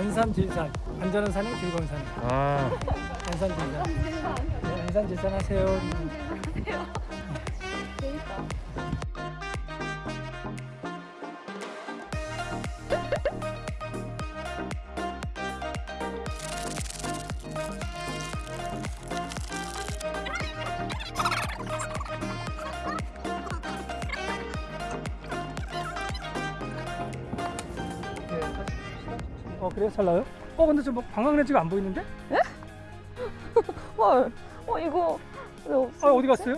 안산질산 안전한 산이 즐거운 산. 아, 안산질산. 네, 안산질산 하세요 그래요? 잘 나요? 어 근데 저뭐 관광렌즈가 안 보이는데? 헐. 어 이거? 아 어디 갔어요?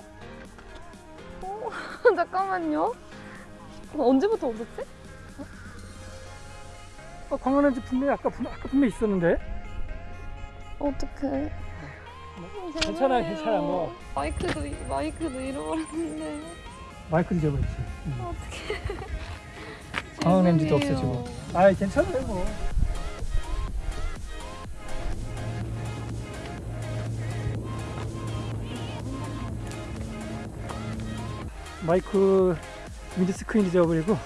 잠깐만요. 어, 언제부터 없었지? 어, 관광렌즈 분명히 아까, 분- 아까 분명히 있었는데 어떡해. 괜찮아 괜찮아 뭐 마이크도 이- 마이크도 잃어버렸는데 마이크도 잊어버렸지 응. 어떡해. 관광렌즈도 죄송해요. 없어지고 아이 괜찮아요 뭐 마이크 미드 스크린 잊어버리고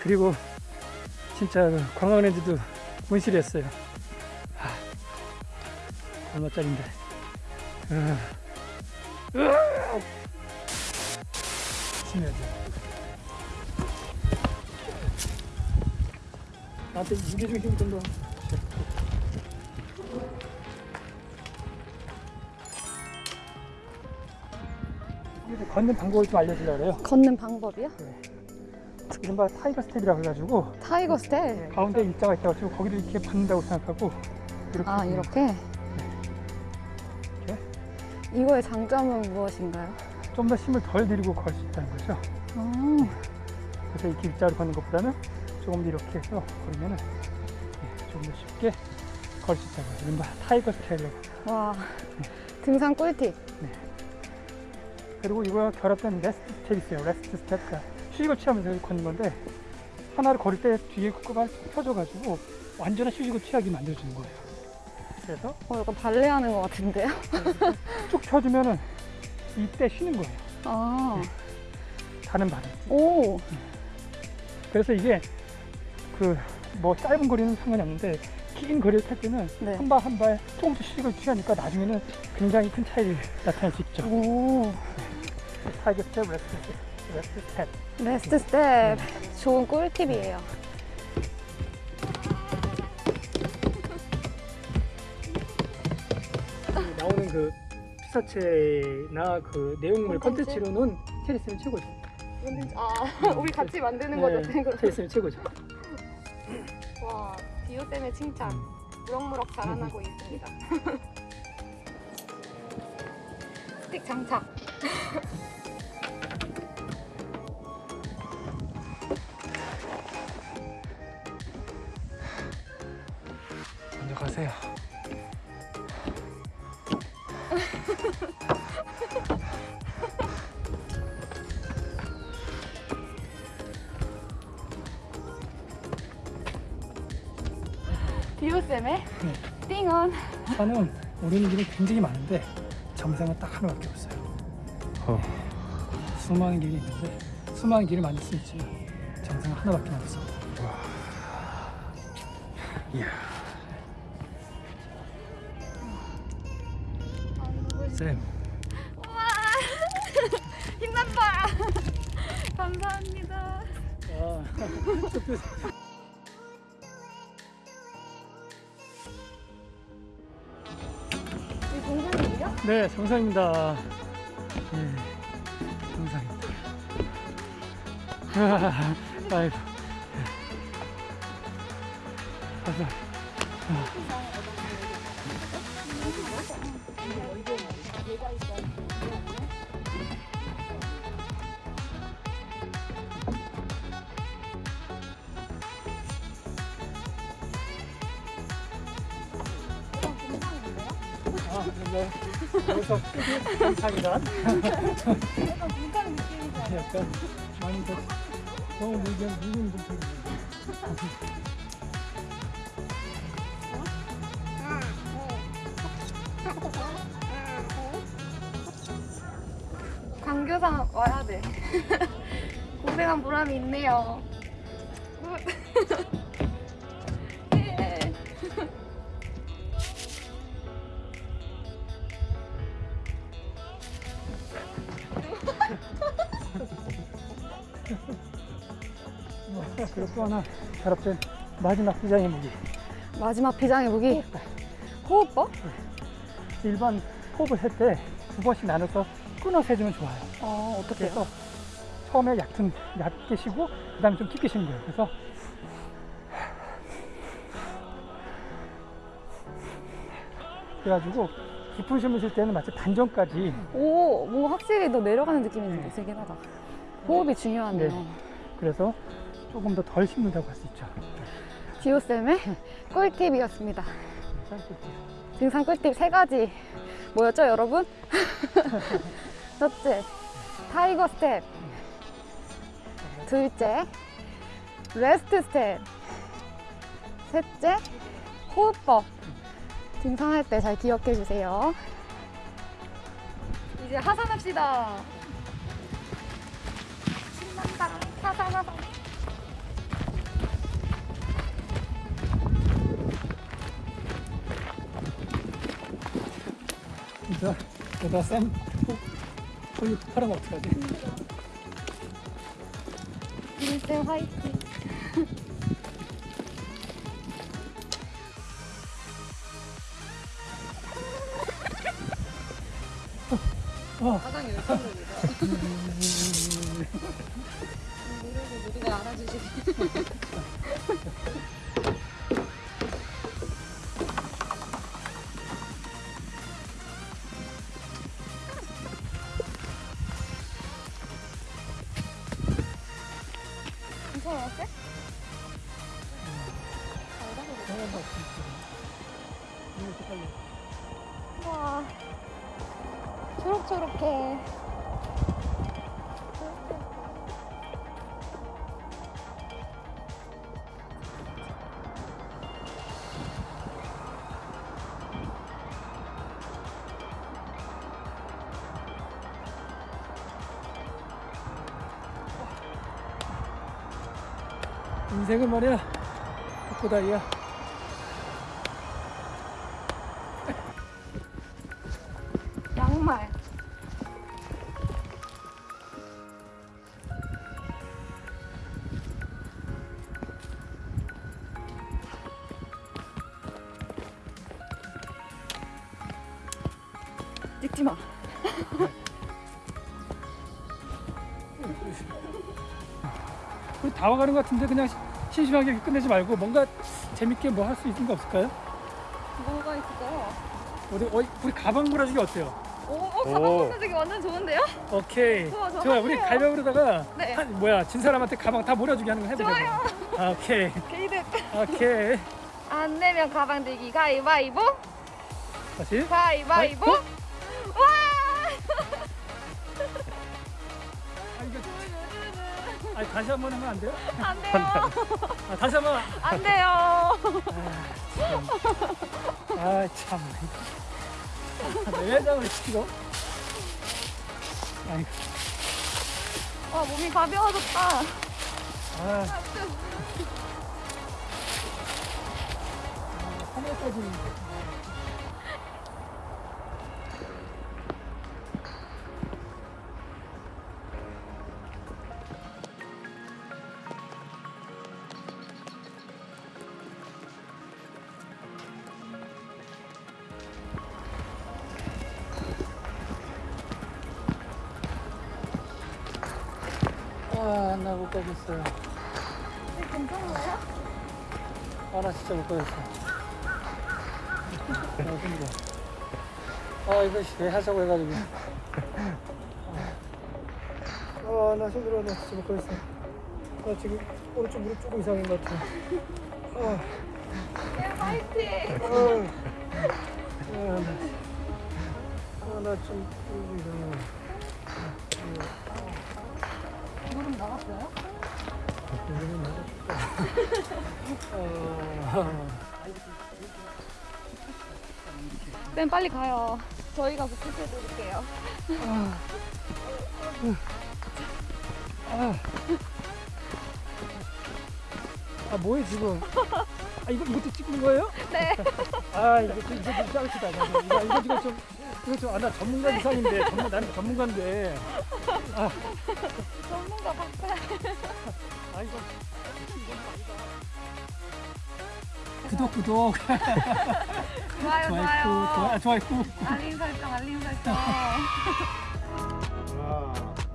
그리고 진짜 그 관광렌즈도 분실했어요. 하, 얼마짜린데. 돼. 나한테 무게 중심 좀 더. 걷는 방법을 좀 알려주려고 그래요. 걷는 방법이요? 이른바 tiger step이라고 해가지고 tiger step. 가운데 일자가 있다고 거기를 이렇게 밟는다고 생각하고 이렇게 아 이렇게. 이렇게 이거의 장점은 무엇인가요? 좀 더 힘을 덜 들이고 걸 수 있다는 거죠. 아, 그래서 이렇게 일자로 걷는 것보다는 조금 더 이렇게 해서 걸으면은 예, 조금 더 쉽게 걸 수 있다고. 이른바 tiger step이라고. 와 등산 꿀팁. 그리고 이거 결합된 rest step 있어요. rest step. 그러니까 휴식을 취하면서 걷는 건데 하나를 걸을 때 뒤에 ቁ가 펴져가지고 완전한 휴식을 취하게 만들어주는 거예요. 그래서 어 약간 발레 하는 것 같은데요? 쭉 펴주면은 이때 쉬는 거예요. 아, 다른 발은. 오, 그래서 이게 그 뭐 짧은 거리는 상관이 없는데 긴 거리를 탈 때는 네. 한발 한 발 조금씩 휴식을 취하니까 나중에는 굉장히 큰 차이를 나타낼 수 있죠. 오, tiger step, rest step, rest step. rest step. 좋은 꿀팁이에요. 나오는 그 피사체나 그 내용물? 컨텐츠로는 테리스는 최고죠. 아, 우리 같이 만드는 네, 탱으로. 테리스는 최고죠. 와, 지호쌤의 칭찬. 무럭무럭 자라나고 있습니다. 스틱 장착. 먼저 가세요. 디오쌤의 띵언. 산은 오르는 길이 굉장히 많은데 정상은 딱 하나밖에 없어요. 어. 수많은 길이 있는데 수많은 길을 만들 수 있지만 정상은 하나밖에 없어. 이야. 쌤, 힘난다. 감사합니다. 아, 네, 정상입니다. 네, 정상입니다. 아, 아이고. 가 아, 네. 여기서 정상이란 약간 vulkan 느낌이죠. 약간 많이 더 너무 무게 무거운 좀 강교상 와야 돼. 고생한 보람이 있네요. 그리고 또 하나 가랍된 마지막 비장의 무기. 마지막 비장의 무기 호흡법? 일반 호흡을 할 때 두 번씩 나눠서 끊어서 해주면 좋아요. 어 어떻게? 그래서 처음에 얕은, 얕게 쉬고 그 다음에 좀 깊게 쉬는 거예요. 그래서 그래가지고 깊은 숨을 쉴 때는 마치 반전까지 오 뭔가 확실히 더 내려가는 느낌이 좀 들긴 하다 호흡이 중요하네요 네. 그래서 조금 더덜 힘들다고 할 수 있죠. 지호쌤의 꿀팁이었습니다. 짧게. 등산 꿀팁 세 가지 뭐였죠 여러분? 첫째 tiger step. 둘째 rest step. 셋째 호흡법. 등산할 때 잘 기억해 주세요. 이제 하산합시다. 신난다 하산 하산 진짜 여기다 쌤 소유 팔아면 어떡하지? 쌤 화이팅 어. 가장 열정적이죠. 이러고 우리가 알아주시기. 초록초록해. 인생은 말이야 벚꽃아이야 찍지 마. 우리 다 와가는 것 같은데 그냥 시- 심심하게 끝내지 말고 뭔가 재밌게 뭐 할 수 있는 거 없을까요? 뭐가 있을까요? 우리, 어, 우리 가방 몰아주기 어때요? 오, 어, 가방 오. 건너주기 완전 좋은데요? 오케이 좋아, 좋아. 좋아 우리. 가위바위보다가 네. 한, 뭐야 진 사람한테 가방 다 몰아주기 하는 거 해보자 좋아요. 아, 오케이 게이드. 오케이 안 내면 가방 들기 가위바위보. 다시 가위바위보. 어? 와! 아, 이거, 아니, 다시 한 번 하면 안 돼요? 안 돼요. 아, 다시 한 번. 안 돼요. 아, 참. 내 회장을 시키고. 아이고, 와, 몸이 가벼워졌다. 아. 하늘까지. 아, 나못 가겠어요. 괜찮아요? 아, 나 진짜 못 가겠어. 너무 힘들어. 아, 이거 왜 하자고 해가지고. 아, 나 힘들어. 나 진짜 못 가겠어. 나 지금 오른쪽 무릎 조금 이상한 것 같아. 아, 네, 화이팅. 아, 아, 나, 아, 나좀 이상해. 아, 쌤 빨리 가요. 저희가 복습해 드릴게요. 아. 아 뭐해 지금? 아 이거 이것도 찍는 거예요? 네. 아 이거 좀 이거 좀 짜르시다. 이거 이거 좀 이거 좀아나 전문가 이상인데 전문 나는 전문가인데. 전문가 박사. 아 이거 구독 구독 좋아요, 좋아요 좋아요. 좋아 좋아요 알림 설정, 알림 설정. 하나,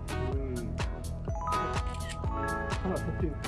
둘, 하나 더 띄울게.